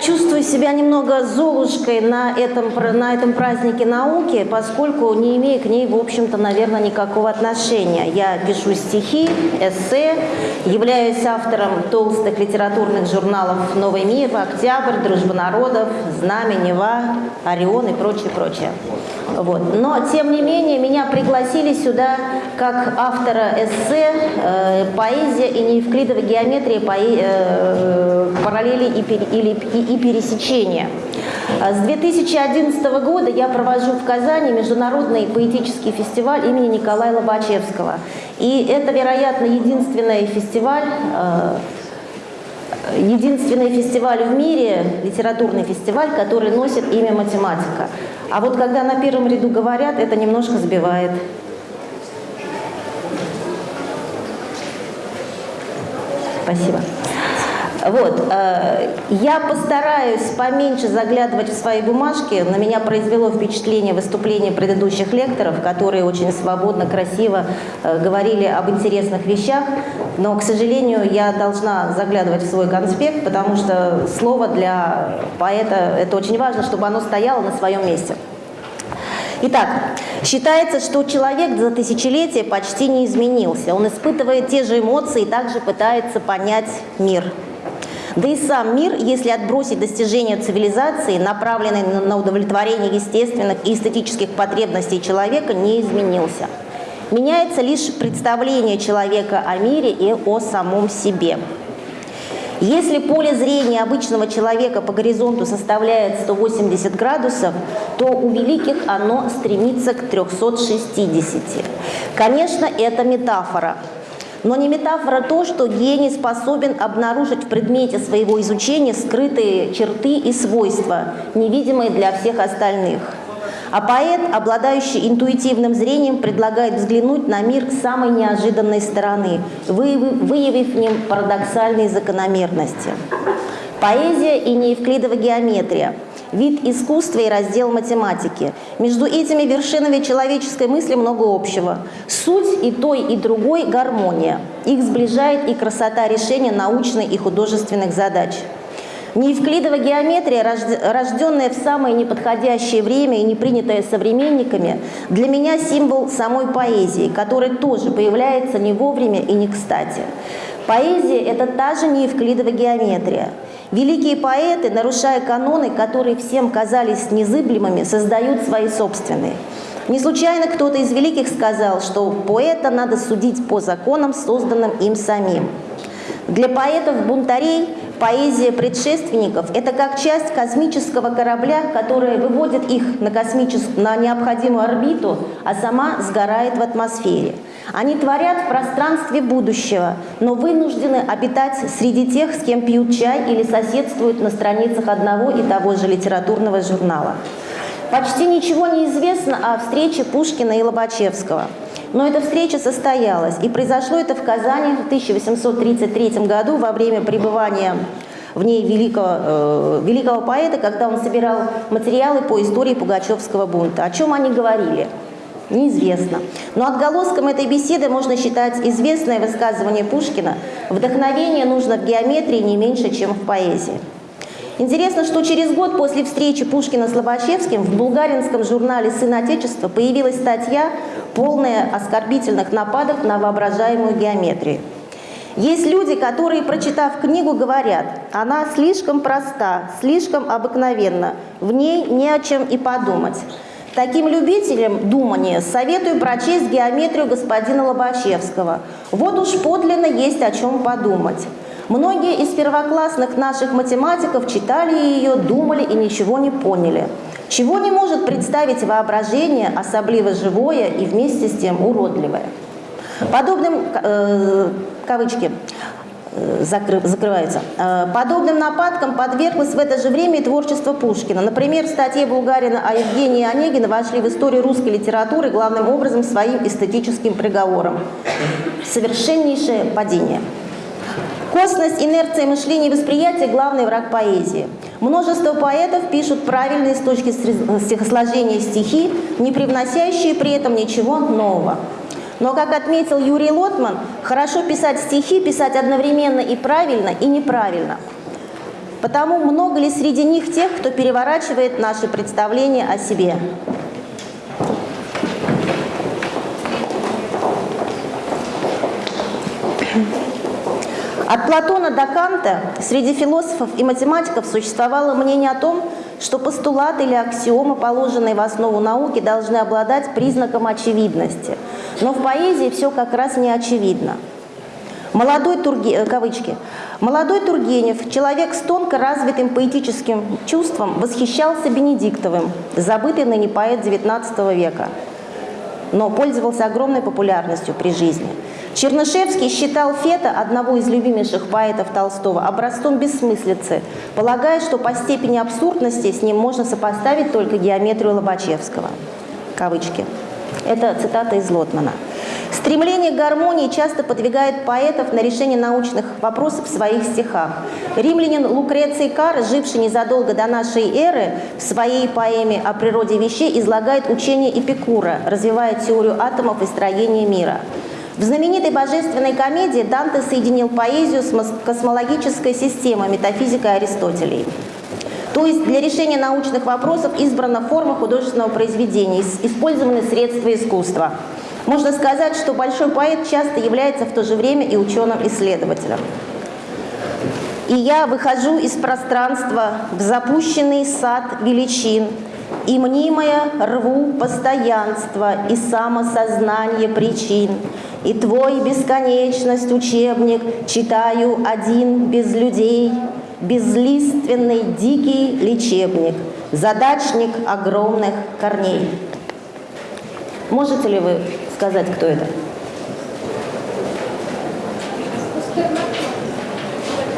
Чувствую себя немного золушкой на этом, на этом празднике науки, поскольку не имею к ней, в общем-то, наверное, никакого отношения. Я пишу стихи, эссе, являюсь автором толстых литературных журналов «Новый мир», «Октябрь», «Дружба народов», «Знамя», «Нева», «Орион» и прочее, прочее. Вот. Но, тем не менее, меня пригласили сюда как автора эссе э, «Поэзия и неевклидовая геометрия поэ э, параллели и, пер или, и, и пересечения». С 2011 года я провожу в Казани международный поэтический фестиваль имени Николая Лобачевского. И это, вероятно, единственный фестиваль, э, единственный фестиваль в мире, литературный фестиваль, который носит имя математика. А вот когда на первом ряду говорят, это немножко сбивает. Спасибо. Вот, э, я постараюсь поменьше заглядывать в свои бумажки. На меня произвело впечатление выступления предыдущих лекторов, которые очень свободно, красиво э, говорили об интересных вещах. Но, к сожалению, я должна заглядывать в свой конспект, потому что слово для поэта – это очень важно, чтобы оно стояло на своем месте. Итак, считается, что человек за тысячелетия почти не изменился. Он испытывает те же эмоции и также пытается понять мир. Да и сам мир, если отбросить достижения цивилизации, направленные на удовлетворение естественных и эстетических потребностей человека, не изменился. Меняется лишь представление человека о мире и о самом себе. Если поле зрения обычного человека по горизонту составляет 180 градусов, то у великих оно стремится к 360. Конечно, это метафора, но не метафора то, что гений способен обнаружить в предмете своего изучения скрытые черты и свойства, невидимые для всех остальных. А поэт, обладающий интуитивным зрением, предлагает взглянуть на мир с самой неожиданной стороны, выявив в нем парадоксальные закономерности. Поэзия и неевклидова геометрия – вид искусства и раздел математики. Между этими вершинами человеческой мысли много общего. Суть и той, и другой – гармония. Их сближает и красота решения научных и художественных задач. Неевклидова геометрия, рожденная в самое неподходящее время и не принятая современниками, для меня символ самой поэзии, которая тоже появляется не вовремя и не кстати. Поэзия – это та же неевклидова геометрия – Великие поэты, нарушая каноны, которые всем казались незыблемыми, создают свои собственные. Не случайно кто-то из великих сказал, что поэта надо судить по законам, созданным им самим. Для поэтов-бунтарей поэзия предшественников – это как часть космического корабля, которая выводит их на, космичес... на необходимую орбиту, а сама сгорает в атмосфере – они творят в пространстве будущего, но вынуждены обитать среди тех, с кем пьют чай или соседствуют на страницах одного и того же литературного журнала. Почти ничего не известно о встрече Пушкина и Лобачевского. Но эта встреча состоялась, и произошло это в Казани в 1833 году во время пребывания в ней великого, э, великого поэта, когда он собирал материалы по истории Пугачевского бунта. О чем они говорили? Неизвестно. Но отголоском этой беседы можно считать известное высказывание Пушкина «Вдохновение нужно в геометрии не меньше, чем в поэзии». Интересно, что через год после встречи Пушкина с Лобачевским в булгаринском журнале «Сын Отечества» появилась статья, полная оскорбительных нападок на воображаемую геометрию. Есть люди, которые, прочитав книгу, говорят, она слишком проста, слишком обыкновенна, в ней не о чем и подумать. Таким любителям думания советую прочесть геометрию господина Лобачевского. Вот уж подлинно есть о чем подумать. Многие из первоклассных наших математиков читали ее, думали и ничего не поняли. Чего не может представить воображение, особливо живое и вместе с тем уродливое. Подобным, э, кавычки, закры, закрывается. Э, подобным нападкам подверглось в это же время и творчество Пушкина. Например, в статье Булгарина о Евгении Онегина вошли в историю русской литературы главным образом своим эстетическим приговором. Совершеннейшее падение. Косность, инерция мышления и восприятия – главный враг поэзии. Множество поэтов пишут правильные с точки стихосложения стихи, не привносящие при этом ничего нового. Но, как отметил Юрий Лотман, хорошо писать стихи, писать одновременно и правильно, и неправильно. Потому много ли среди них тех, кто переворачивает наши представления о себе? От Платона до Канта среди философов и математиков существовало мнение о том, что постулаты или аксиомы, положенные в основу науки, должны обладать признаком очевидности. Но в поэзии все как раз не очевидно. Молодой Турге... Э, кавычки. Молодой Тургенев, человек с тонко развитым поэтическим чувством, восхищался Бенедиктовым, забытый ныне поэт XIX века, но пользовался огромной популярностью при жизни. Чернышевский считал Фета, одного из любимейших поэтов Толстого, образцом бессмыслицы, полагая, что по степени абсурдности с ним можно сопоставить только геометрию Лобачевского. Кавычки. Это цитата из Лотмана. Стремление к гармонии часто подвигает поэтов на решение научных вопросов в своих стихах. Римлянин Лукреций Кар, живший незадолго до нашей эры, в своей поэме о природе вещей излагает учение Эпикура, развивая теорию атомов и строения мира. В знаменитой божественной комедии Данте соединил поэзию с космологической системой метафизикой Аристотелей. То есть для решения научных вопросов избрана форма художественного произведения, использованы средства искусства. Можно сказать, что большой поэт часто является в то же время и ученым-исследователем. И я выхожу из пространства в запущенный сад величин, и мнимое рву постоянство и самосознание причин, и твой бесконечность учебник читаю один без людей, безлиственный дикий лечебник, задачник огромных корней. Можете ли вы сказать, кто это?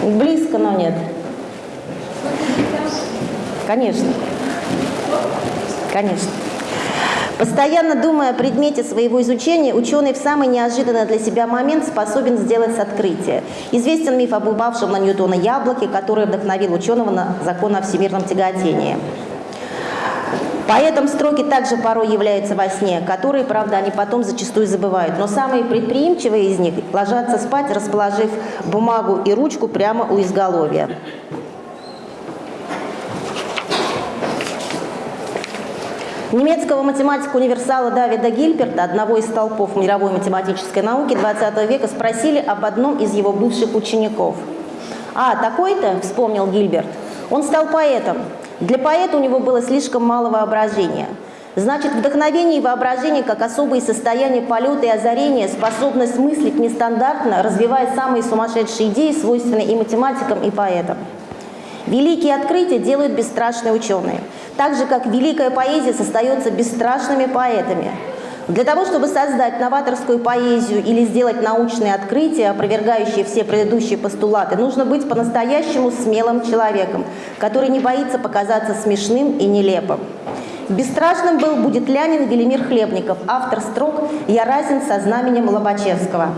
Близко, но нет. Конечно. Конечно. Постоянно думая о предмете своего изучения, ученый в самый неожиданный для себя момент способен сделать открытие. Известен миф об упавшем на Ньютона яблоке, который вдохновил ученого на закон о всемирном тяготении. Поэтому строки также порой являются во сне, которые, правда, они потом зачастую забывают. Но самые предприимчивые из них ложатся спать, расположив бумагу и ручку прямо у изголовья. Немецкого математика-универсала Давида Гильберта, одного из столпов мировой математической науки 20 века, спросили об одном из его бывших учеников. «А, такой-то?» – вспомнил Гильберт. «Он стал поэтом. Для поэта у него было слишком мало воображения». Значит, вдохновение и воображение как особые состояния полета и озарения, способность мыслить нестандартно, развивая самые сумасшедшие идеи, свойственные и математикам, и поэтам. Великие открытия делают бесстрашные ученые – так же, как великая поэзия создается бесстрашными поэтами. Для того, чтобы создать новаторскую поэзию или сделать научные открытия, опровергающие все предыдущие постулаты, нужно быть по-настоящему смелым человеком, который не боится показаться смешным и нелепым. Бесстрашным был будет Лянин Велимир Хлебников, автор строк «Я разен со знаменем Лобачевского».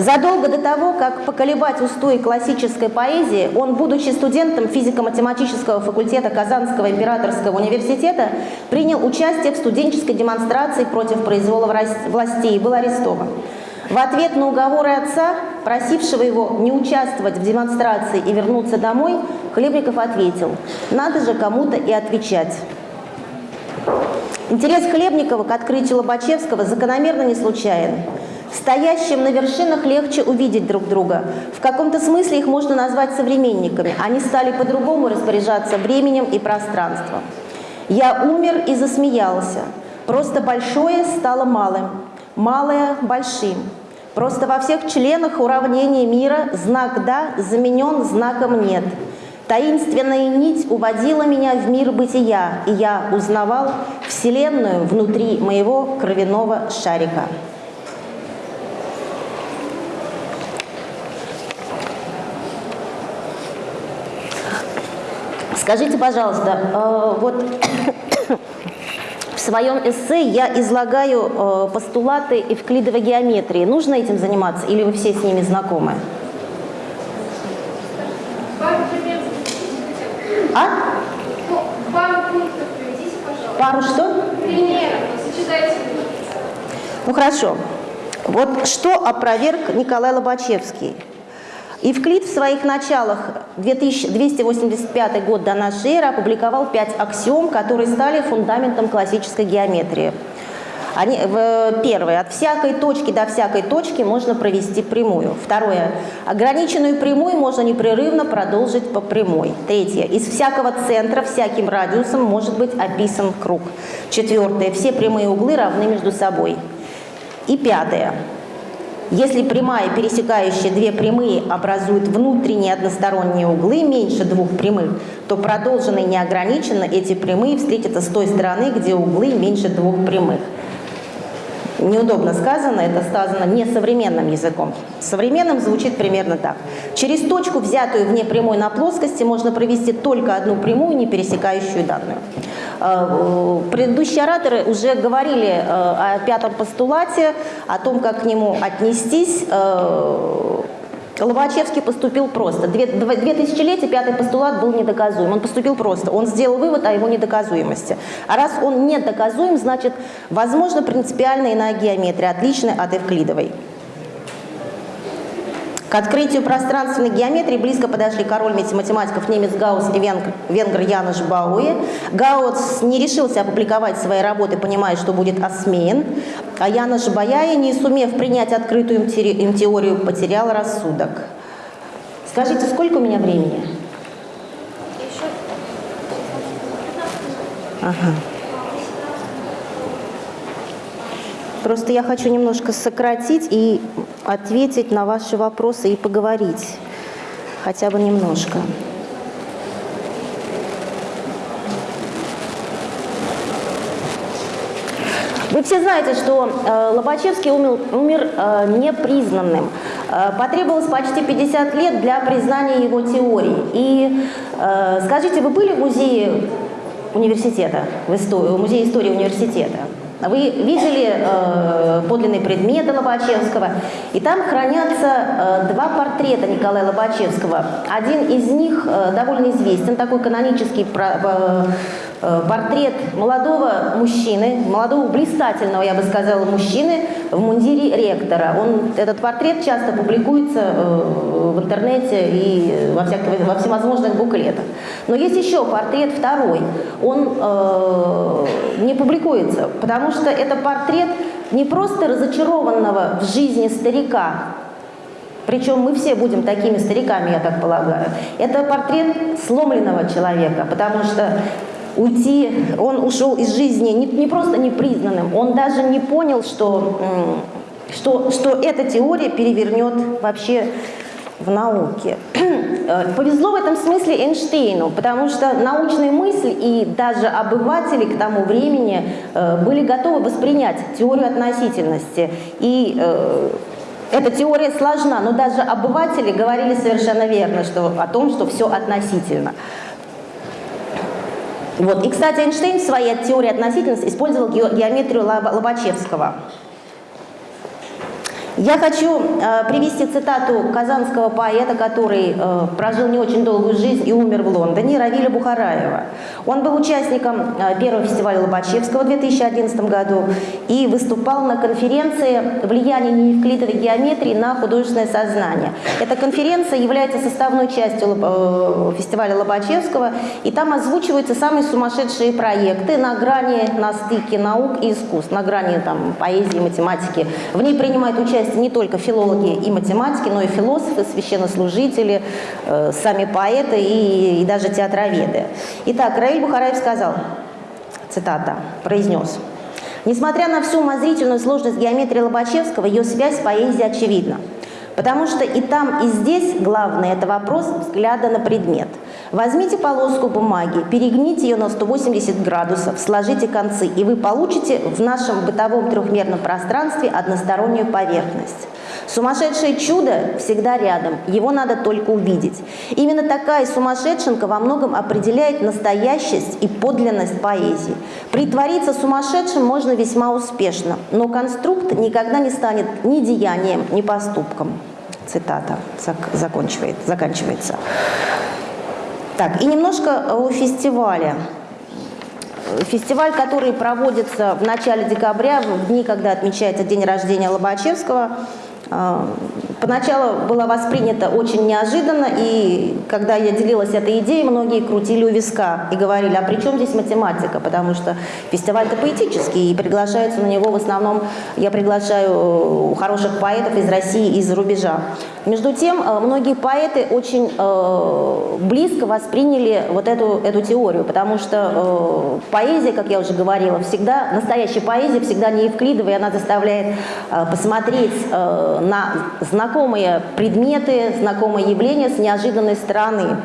Задолго до того, как поколебать устои классической поэзии, он, будучи студентом физико-математического факультета Казанского императорского университета, принял участие в студенческой демонстрации против произвола властей и был арестован. В ответ на уговоры отца, просившего его не участвовать в демонстрации и вернуться домой, Хлебников ответил, надо же кому-то и отвечать. Интерес Хлебникова к открытию Лобачевского закономерно не случайен. Стоящим на вершинах легче увидеть друг друга. В каком-то смысле их можно назвать современниками. Они стали по-другому распоряжаться временем и пространством. Я умер и засмеялся. Просто большое стало малым, малое – большим. Просто во всех членах уравнения мира знак «да» заменен знаком «нет». Таинственная нить уводила меня в мир бытия, и я узнавал Вселенную внутри моего кровяного шарика. Скажите, пожалуйста, э, вот в своем эссе я излагаю э, постулаты эвклидовой геометрии. Нужно этим заниматься или вы все с ними знакомы? А? Пару пунктов. Пару что? Примеров. Ну хорошо. Вот что опроверг Николай Лобачевский. Евклид в своих началах, 2285 год до нашей эры, опубликовал пять аксиом, которые стали фундаментом классической геометрии. Они, первое. От всякой точки до всякой точки можно провести прямую. Второе. Ограниченную прямую можно непрерывно продолжить по прямой. Третье. Из всякого центра всяким радиусом может быть описан круг. Четвертое. Все прямые углы равны между собой. И пятое. Если прямая, пересекающая две прямые, образует внутренние односторонние углы меньше двух прямых, то продолженно и неограниченно эти прямые встретятся с той стороны, где углы меньше двух прямых неудобно сказано, это сказано не современным языком. Современным звучит примерно так. Через точку, взятую вне прямой на плоскости, можно провести только одну прямую, не пересекающую данную. Э, предыдущие ораторы уже говорили э, о пятом постулате, о том, как к нему отнестись. Э, Лобачевский поступил просто. Две, две тысячелетия пятый постулат был недоказуем. Он поступил просто. Он сделал вывод о его недоказуемости. А раз он недоказуем, значит, возможно, принципиальная иная геометрия, отличная от эвклидовой. К открытию пространственной геометрии близко подошли король математиков немец Гаусс и венгр, венгр Януш Бауэ. Гаусс не решился опубликовать свои работы, понимая, что будет осмеян, а Януш Баяя, не сумев принять открытую им теорию, потерял рассудок. Скажите, сколько у меня времени? Ага. Просто я хочу немножко сократить и ответить на ваши вопросы и поговорить хотя бы немножко. Вы все знаете, что э, Лобачевский умер, умер э, непризнанным. Э, потребовалось почти 50 лет для признания его теории. И э, скажите, вы были в музее университета, в истории, в музее истории университета? Вы видели э, подлинные предметы Лобачевского, и там хранятся э, два портрета Николая Лобачевского. Один из них э, довольно известен, такой канонический про, э, портрет молодого мужчины, молодого блистательного, я бы сказала, мужчины в мундире ректора. Он, этот портрет часто публикуется э, в интернете и во, всяких, во всевозможных буклетах. Но есть еще портрет второй. Он э, не публикуется, потому что это портрет не просто разочарованного в жизни старика, причем мы все будем такими стариками, я так полагаю. Это портрет сломленного человека, потому что уйти, он ушел из жизни не, не просто непризнанным, он даже не понял, что, что, что эта теория перевернет вообще в науке. Повезло в этом смысле Эйнштейну, потому что научная мысль и даже обыватели к тому времени э, были готовы воспринять теорию относительности. И э, эта теория сложна, но даже обыватели говорили совершенно верно что, о том, что все относительно. Вот. И, кстати, Эйнштейн в своей теории относительности использовал геометрию Лобачевского. Я хочу э, привести цитату казанского поэта, который э, прожил не очень долгую жизнь и умер в Лондоне, Равиля Бухараева. Он был участником э, первого фестиваля Лобачевского в 2011 году и выступал на конференции «Влияние неевклидовой геометрии на художественное сознание». Эта конференция является составной частью э, фестиваля Лобачевского, и там озвучиваются самые сумасшедшие проекты на грани, на стыке наук и искусств, на грани там, поэзии, математики. В ней принимают участие части не только филологи и математики, но и философы, священнослужители, э, сами поэты и, и даже театроведы. Итак, Раиль Бухараев сказал, цитата, произнес, «Несмотря на всю умозрительную сложность геометрии Лобачевского, ее связь с поэзией очевидна. Потому что и там, и здесь главное – это вопрос взгляда на предмет. Возьмите полоску бумаги, перегните ее на 180 градусов, сложите концы, и вы получите в нашем бытовом трехмерном пространстве одностороннюю поверхность. Сумасшедшее чудо всегда рядом, его надо только увидеть. Именно такая сумасшедшенка во многом определяет настоящесть и подлинность поэзии. Притвориться сумасшедшим можно весьма успешно, но конструкт никогда не станет ни деянием, ни поступком. Цитата заканчивает, заканчивается. Так, и немножко о фестивале. Фестиваль, который проводится в начале декабря, в дни, когда отмечается день рождения Лобачевского, э, поначалу была воспринята очень неожиданно, и когда я делилась этой идеей, многие крутили у виска и говорили, а при чем здесь математика, потому что фестиваль-то поэтический, и приглашаются на него в основном, я приглашаю хороших поэтов из России и из-за рубежа. Между тем, э, многие поэты очень э, близко восприняли вот эту, эту теорию, потому что э, поэзия, как я уже говорила, всегда, настоящая поэзия всегда не евклидовая, она заставляет э, посмотреть э, на знакомые предметы, знакомые явления с неожиданной стороны.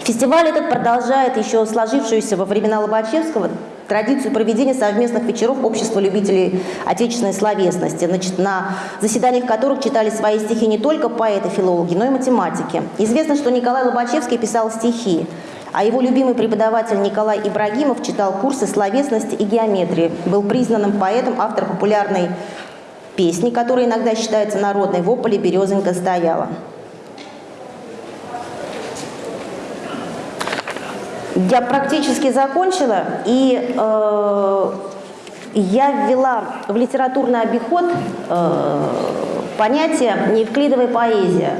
Фестиваль этот продолжает еще сложившуюся во времена Лобачевского традицию проведения совместных вечеров общества любителей отечественной словесности, значит, на заседаниях которых читали свои стихи не только поэты, филологи, но и математики. Известно, что Николай Лобачевский писал стихи, а его любимый преподаватель Николай Ибрагимов читал курсы словесности и геометрии, был признанным поэтом, автор популярной песни, которая иногда считается народной, в ополе березонька стояла. Я практически закончила, и э, я ввела в литературный обиход э, понятие «неевклидовая поэзия».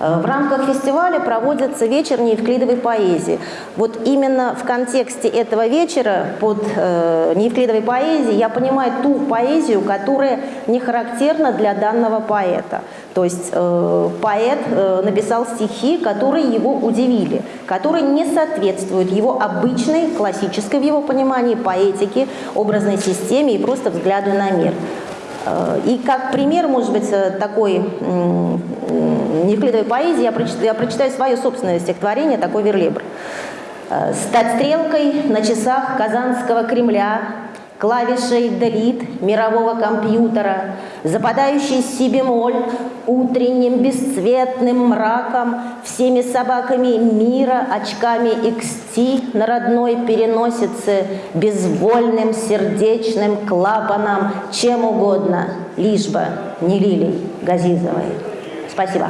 Э, в рамках фестиваля проводится вечер неевклидовой поэзии. Вот именно в контексте этого вечера под э, неевклидовой поэзией я понимаю ту поэзию, которая не характерна для данного поэта. То есть э, поэт написал стихи, которые его удивили, которые не соответствуют его обычной, классической в его понимании поэтике, образной системе и просто взгляду на мир. Э, и как пример, может быть, э, такой неевклидовой поэзии, я прочитаю, я прочитаю свое собственное стихотворение, такой верлибр. «Э, «Стать стрелкой на часах Казанского Кремля, клавишей делит мирового компьютера, западающий си бемоль утренним бесцветным мраком, всеми собаками мира, очками XT на родной переносице, безвольным сердечным клапаном, чем угодно, лишь бы не лилий Газизовой. Спасибо.